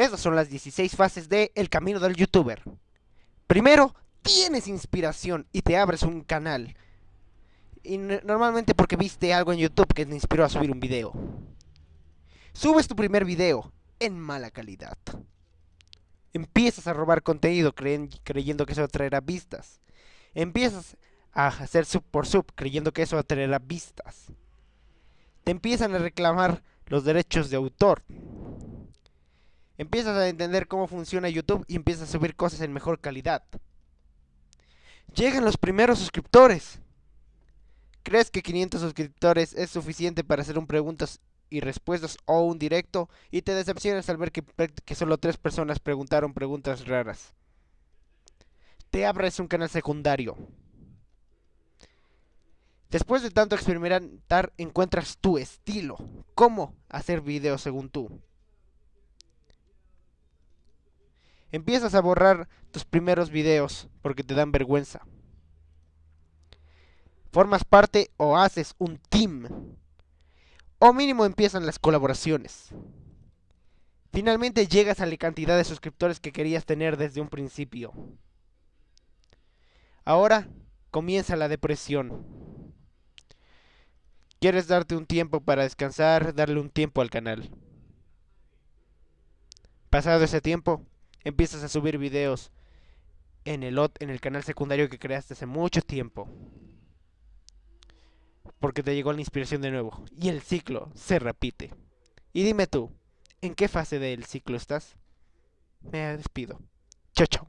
Estas son las 16 fases de El Camino del Youtuber. Primero, tienes inspiración y te abres un canal. Y normalmente porque viste algo en YouTube que te inspiró a subir un video. Subes tu primer video en mala calidad. Empiezas a robar contenido creyendo que eso atraerá vistas. Empiezas a hacer sub por sub creyendo que eso atraerá vistas. Te empiezan a reclamar los derechos de autor. Empiezas a entender cómo funciona YouTube y empiezas a subir cosas en mejor calidad. Llegan los primeros suscriptores. ¿Crees que 500 suscriptores es suficiente para hacer un preguntas y respuestas o un directo? Y te decepcionas al ver que, solo tres personas preguntaron preguntas raras. Te abres un canal secundario. Después de tanto experimentar, encuentras tu estilo. Cómo hacer videos según tú. Empiezas a borrar tus primeros videos porque te dan vergüenza. Formas parte o haces un team. O mínimo empiezan las colaboraciones. Finalmente llegas a la cantidad de suscriptores que querías tener desde un principio. Ahora comienza la depresión. Quieres darte un tiempo para descansar, darle un tiempo al canal. Pasado ese tiempo, empiezas a subir videos en el, en el canal secundario que creaste hace mucho tiempo. Porque te llegó la inspiración de nuevo. Y el ciclo se repite. Y dime tú, ¿en qué fase del ciclo estás? Me despido. Chao, chao.